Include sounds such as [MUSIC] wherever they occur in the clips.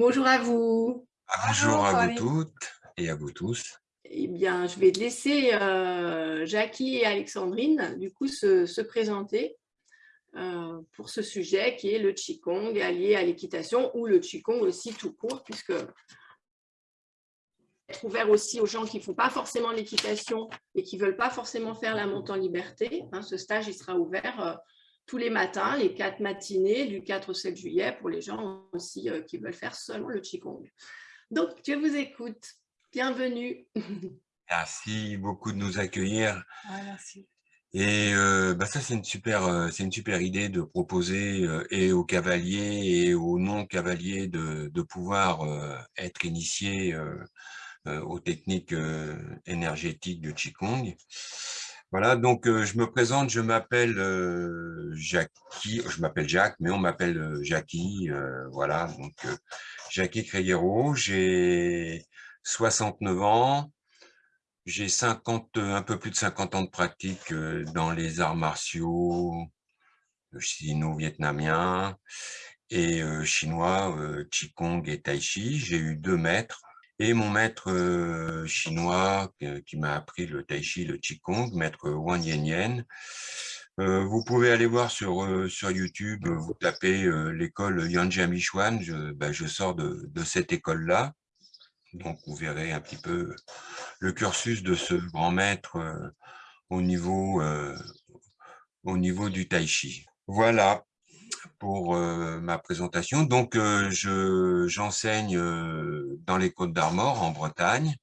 Bonjour à vous. Bonjour à vous toutes et à vous tous. Eh bien, je vais laisser euh, Jackie et Alexandrine du coup se, présenter euh, pour ce sujet qui est le Qigong allié à l'équitation ou le Qigong aussi tout court puisque être ouvert aussi aux gens qui ne font pas forcément l'équitation et qui ne veulent pas forcément faire la montée en liberté. Hein, ce stage, il sera ouvert euh, tous les matins, les quatre matinées du 4 au 7 juillet pour les gens aussi euh, qui veulent faire seulement le Qigong. Donc, je vous écoute. Bienvenue. Merci beaucoup de nous accueillir. merci. Et euh, bah ça, c'est une, super, euh, c'est une super idée de proposer et aux cavaliers et aux non-cavaliers de, de, pouvoir être initiés aux techniques énergétiques de Qigong. Voilà, donc euh, je me présente, je m'appelle euh, Jackie, je m'appelle Jacques, mais on m'appelle euh, Jackie, voilà, donc Jackie Creyero, j'ai 69 ans, j'ai 50, un peu plus de 50 ans de pratique dans les arts martiaux sino-vietnamiens et chinois, Qigong et Tai Chi. J'ai eu deux maîtres, et mon maître euh, chinois qui m'a appris le tai chi, le qigong, maître Wang Yen euh, vous pouvez aller voir sur, euh, sur YouTube, vous tapez l'école Yanjia Michuan, je, ben, je sors de, de cette école-là. Donc vous verrez un petit peu le cursus de ce grand maître au, niveau, au niveau du tai chi. Voilà pour ma présentation. Donc, j'enseigne dans les Côtes d'Armor, en Bretagne.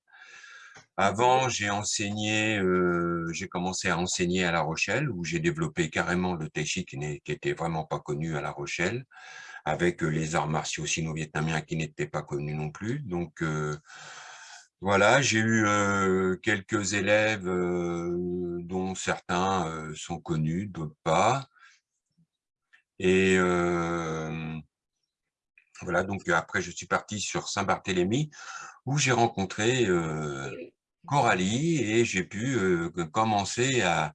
Avant, j'ai enseigné, j'ai commencé à enseigner à La Rochelle, où j'ai développé carrément le tai chi qui n'était vraiment pas connu à La Rochelle, avec les arts martiaux sino-vietnamiens qui n'étaient pas connus non plus. Donc, voilà, j'ai eu quelques élèves dont certains sont connus, d'autres pas. Et voilà, donc après, je suis parti sur Saint-Barthélemy, où j'ai rencontré Coralie et j'ai pu commencer à,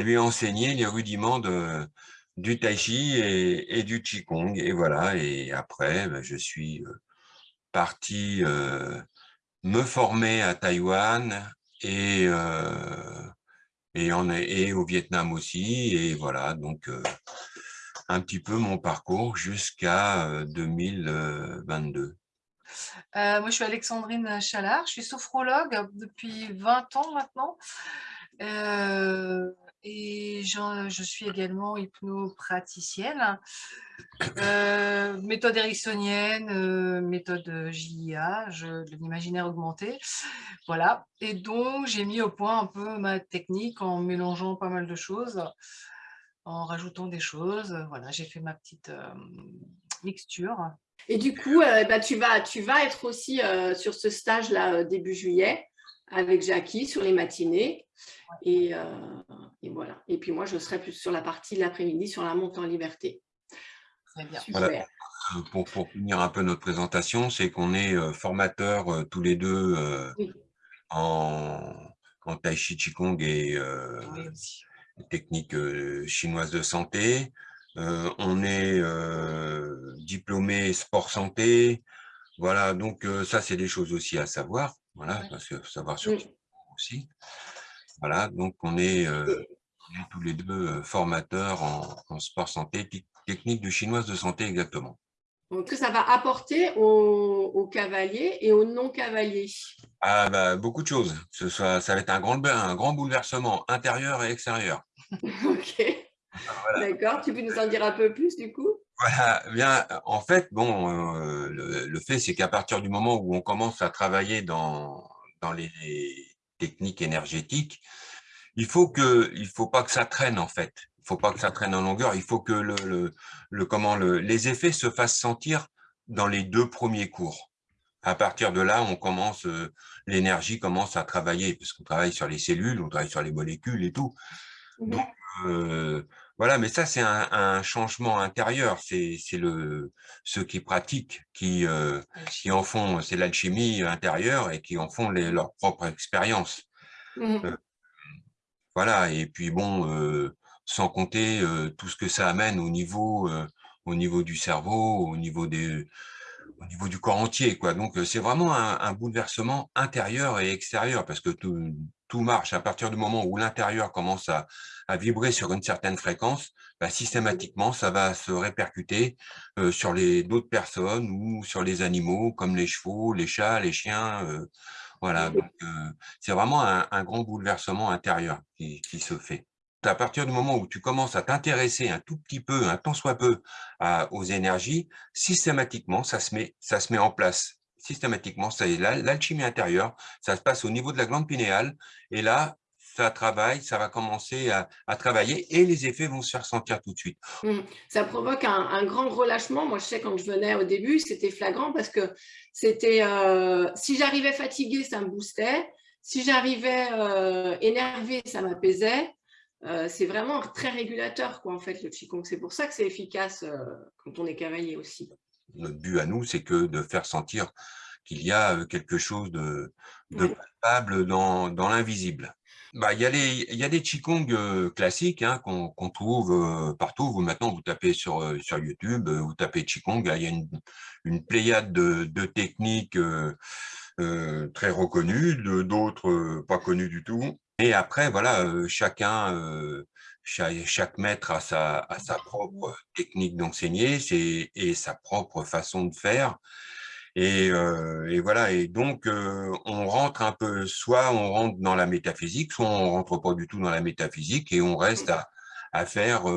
lui enseigner les rudiments de, du tai chi et, du qigong. Et voilà, et après, ben, je suis parti me former à Taïwan et, et, en, et au Vietnam aussi. Et voilà, donc un petit peu mon parcours jusqu'à 2022. Euh, moi, je suis Alexandrine Chalard, je suis sophrologue depuis 20 ans maintenant. Euh, et je, suis également hypnopraticienne, euh, méthode ericksonienne, méthode JIA, de l'imaginaire augmenté. Voilà. Et donc, j'ai mis au point un peu ma technique en mélangeant pas mal de choses en rajoutant des choses. Euh, voilà, j'ai fait ma petite euh, mixture. Et du coup, euh, bah, tu, vas, tu vas être aussi sur ce stage-là début juillet avec Jackie sur les matinées. Et, et, voilà. Et puis moi, je serai plus sur la partie de l'après-midi sur la montée en liberté. Très bien. Super. Pour, pour, finir un peu notre présentation, c'est qu'on est, formateurs tous les deux en, en Tai Chi Qigong et techniques chinoises de santé. on est diplômé sport santé. Voilà, donc ça, c'est des choses aussi à savoir. Voilà, parce que savoir sur aussi. Voilà, donc on est, tous les deux formateurs en, sport santé, technique de chinoise de santé exactement. Donc, que ça va apporter aux, cavaliers et aux non-cavaliers ah, bah, Beaucoup de choses. Ce soit, ça va être un grand, un grand bouleversement intérieur et extérieur. [LAUGHS] ok. D'accord. Tu peux nous en dire un peu plus du coup? Voilà, bien, en fait, bon, euh, le, fait, c'est qu'à partir du moment où on commence à travailler dans, dans les, techniques énergétiques, il faut que, il faut pas que ça traîne en fait faut pas que ça traîne en longueur, il faut que le, le, comment, le, les effets se fassent sentir dans les deux premiers cours. À partir de là, on commence, euh, l'énergie commence à travailler, parce qu'on travaille sur les cellules, on travaille sur les molécules et tout. Mmh Donc, euh, voilà, mais ça, c'est un, un, changement intérieur. C'est le ceux qui pratiquent, qui, euh, qui en font, c'est l'alchimie intérieure et qui en font les, leur propre expérience. Mmh voilà, et puis bon, sans compter tout ce que ça amène au niveau, au niveau du cerveau, au niveau des, au niveau du corps entier. Quoi. Donc, c'est vraiment un, bouleversement intérieur et extérieur parce que tout, tout marche. À partir du moment où l'intérieur commence à, à, vibrer sur une certaine fréquence, bah, systématiquement, ça va se répercuter euh, sur les d'autres personnes ou sur les animaux comme les chevaux, les chats, les chiens. Euh, voilà, donc euh, c'est vraiment un, un, grand bouleversement intérieur qui, qui se fait à partir du moment où tu commences à t'intéresser un tout petit peu, un tant soit peu, aux énergies, systématiquement, ça se met, ça se met en place. Systématiquement, l'alchimie intérieure, ça se passe au niveau de la glande pinéale, et là, ça travaille, ça va commencer à, travailler et les effets vont se faire sentir tout de suite. Mmh. Ça provoque un, grand relâchement. Moi, je sais quand je venais au début, c'était flagrant parce que c'était euh, si j'arrivais fatiguée, ça me boostait. Si j'arrivais euh, énervée, ça m'apaisait. Euh, c'est vraiment très régulateur, quoi, en fait, le Qigong. C'est pour ça que c'est efficace euh, quand on est cavalier aussi. Notre but à nous, c'est que de faire sentir qu'il y a euh, quelque chose de, palpable dans, l'invisible. Bah, il, y a les, il y a des Qigong classiques hein, qu'on trouve partout. Vous, maintenant, vous tapez sur, sur YouTube, vous tapez Qigong, il y a une, une pléiade de, de techniques très reconnues, d'autres pas connues du tout. Et après, voilà, chacun, chaque, maître a sa, a sa propre technique d'enseigner et sa propre façon de faire. Et, et, voilà, et donc on rentre un peu, soit on rentre dans la métaphysique, soit on rentre pas du tout dans la métaphysique et on reste à, à faire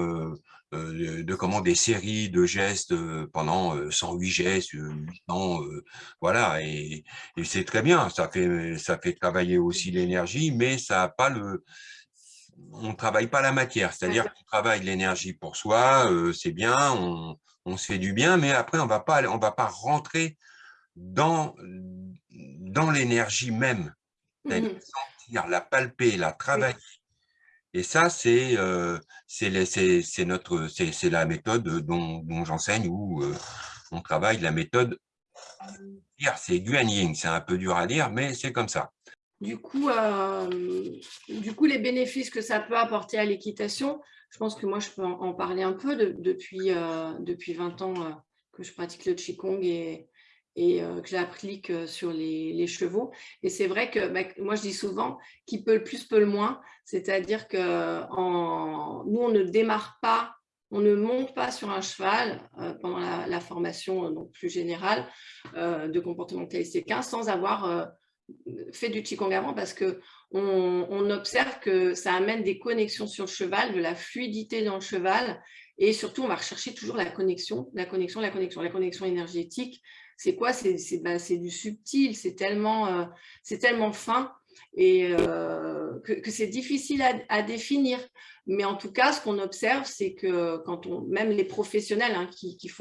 euh, de, comment des séries de gestes euh, pendant 108 euh, gestes, 8 ans, voilà, et, c'est très bien, ça fait, ça fait travailler aussi l'énergie, mais ça a pas le, on travaille pas la matière, c'est-à-dire qu'on travaille l'énergie pour soi, c'est bien, on, on, se fait du bien, mais après on va pas, on va pas rentrer dans dans l'énergie même, mmh sentir, la palper, la travailler. Et ça, c'est euh, c'est la méthode dont, j'enseigne où euh, on travaille la méthode. C'est Guanyin, c'est un peu dur à dire, mais c'est comme ça. Du coup, euh, du coup, les bénéfices que ça peut apporter à l'équitation, je pense que moi, je peux en, parler un peu depuis, depuis 20 ans que je pratique le Qigong et, et euh, que j'applique euh, sur les, chevaux. Et c'est vrai que bah, moi, je dis souvent, qui peut le plus, peut le moins. C'est-à-dire que nous, on ne démarre pas, on ne monte pas sur un cheval euh, pendant la, formation donc plus générale de comportementaliste 15 sans avoir fait du Qigong avant parce que on, observe que ça amène des connexions sur le cheval, de la fluidité dans le cheval et surtout on va rechercher toujours la connexion, la connexion, la connexion, la connexion énergétique c'est quoi? C'est du subtil, c'est tellement, euh, tellement fin et euh, que, c'est difficile à, définir. Mais en tout cas, ce qu'on observe, c'est que quand on, même les professionnels hein, qui, font